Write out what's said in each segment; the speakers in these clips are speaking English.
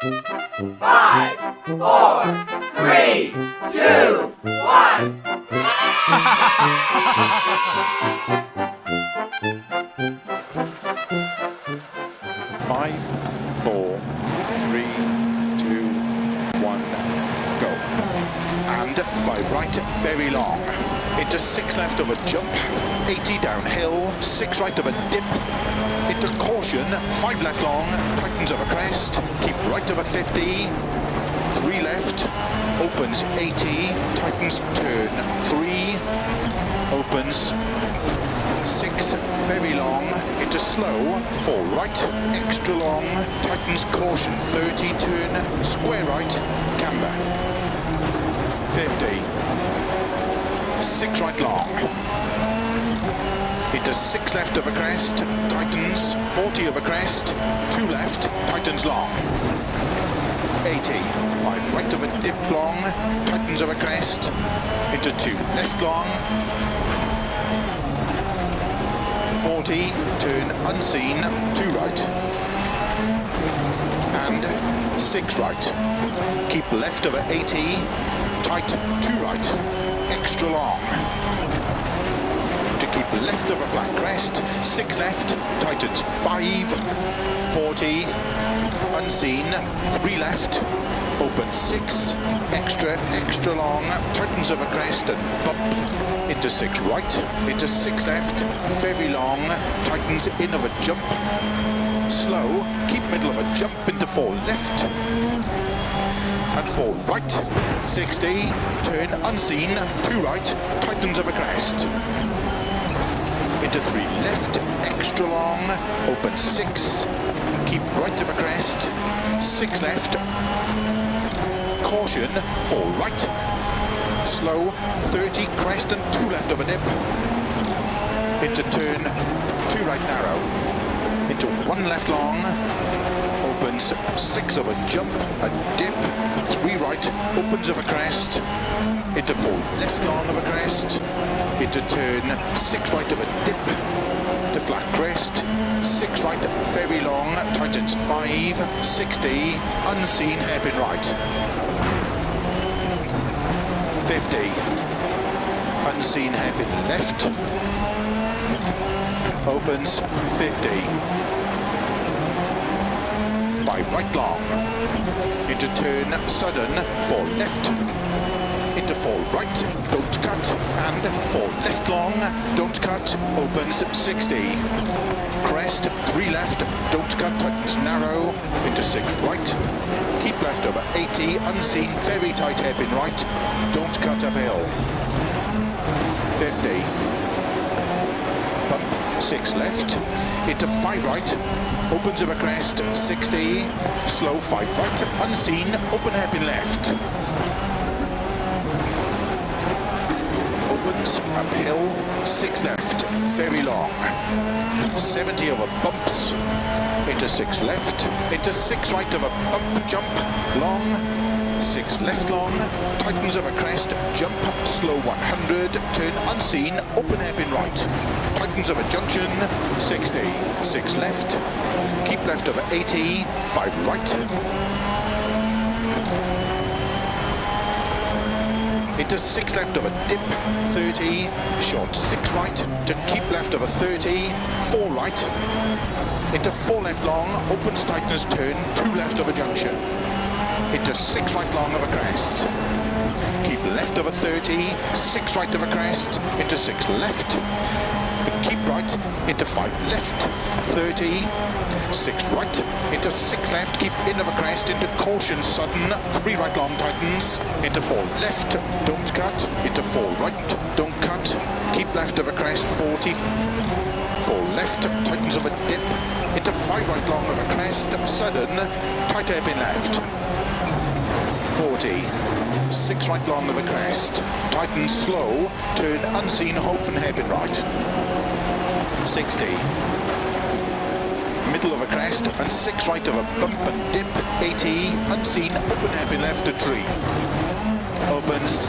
Five, four, three, two, one. Five, four, three, one, go. And five right, very long. Into six left of a jump, 80 downhill, six right of a dip, into caution, five left long, tightens of a crest, keep right of a 50, three left, opens 80, tightens turn, three, opens, six very long, into slow, four right, extra long, tightens caution, 30, turn, square right, camber, 50, six right long, into six left of a crest, tightens, 40 of a crest, two left, tightens long. 80, five right of a dip long, tightens of a crest, into two left long, 40, turn unseen, two right, and six right. Keep left of a 80, tight, two right, extra long. To keep left of a flat crest, six left, tightens five, 40, unseen, three left, open six, extra, extra long, tightens of a crest and bump, into six right, into six left, very long, tightens in of a jump, slow, keep middle of a jump into four left, and four right, 60, turn unseen, two right, tightens of a crest, into three left, extra long, open six, keep right of a crest, six left, caution, four right, slow, 30, crest and two left of a dip, into turn, two right narrow, into one left long, opens six of a jump, a dip, three right, opens of a crest, into four left long of a crest, into turn, six right of a dip, to flat crest, six right, very long, tightens five, 60, unseen hairpin right. 50, unseen hairpin left, opens 50, by right long, into turn, sudden, four left, into fall right, don't cut, and fall left long, don't cut, opens 60. Crest, three left, don't cut, tightens narrow, into six right, keep left over 80, unseen, very tight hairpin right, don't cut uphill. 50. Bump, six left, into five right, opens over crest, 60, slow five right, unseen, open hairpin left. Uphill, six left, very long. 70 over bumps, into six left, into six right of a bump jump, long, six left long, tightens of a crest, jump, slow 100, turn unseen, open hairpin right, tightens of a junction, 60, six left, keep left over 80, five right, into six left of a dip, 30, short six right, to keep left of a 30, four right, into four left long, opens tightness turn, two left of a junction, into six right long of a crest, keep left of a 30, six right of a crest, into six left, keep right, into five left, 30, six right, into six left, keep in of a crest, into caution sudden, three right long tightens, into four left, don't cut, into four right, don't cut, keep left of a crest, 40, four left, tightens of a dip, into five right long of a crest, sudden, tight hairpin left, 40, six right long of a crest, tighten slow, turn unseen, hope open hairpin right, 60, middle of a crest, and six right of a bump and dip, 80, unseen, open hairpin left a tree. Opens,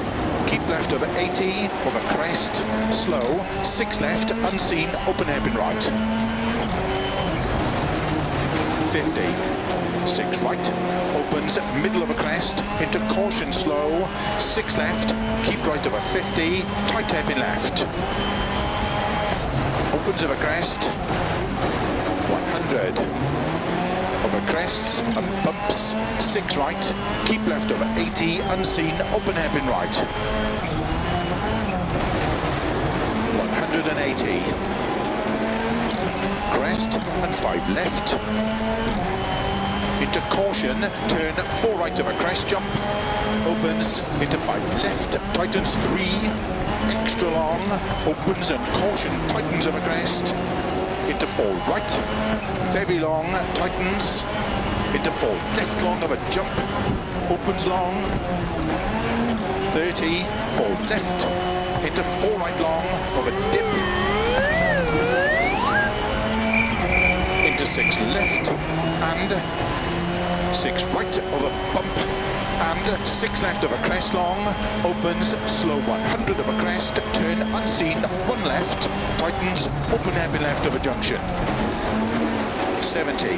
keep left over 80, of a crest, slow, six left, unseen, open hairpin right. 50, six right, opens middle of a crest, into caution slow, six left, keep right of a 50, tight hairpin left. Opens of a crest, 100. Over crests and bumps, six right, keep left over 80, unseen, open hairpin right. 180. Crest and five left. Into caution, turn four right of a crest jump. Opens into five left, tightens three, extra long, opens and caution, tightens of a crest. Into four right, very long, tightens. Into four left. Long of a jump, opens long. 30, four left, into four right long of a dip. Into six left. And six right of a bump. And six left of a crest long, opens, slow 100 of a crest, turn unseen, one left, tightens, open hairpin left of a junction. 70.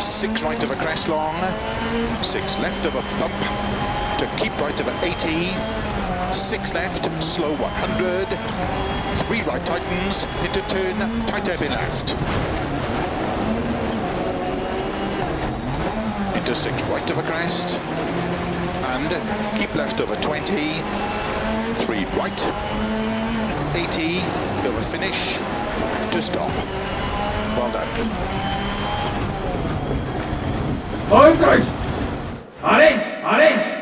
Six right of a crest long, six left of a bump, to keep right of a 80, six left, slow 100, three right tightens, into turn, tight hairpin left. Into six right of a crest and keep left over 20 three right 80 over finish to stop well done Hold right. On.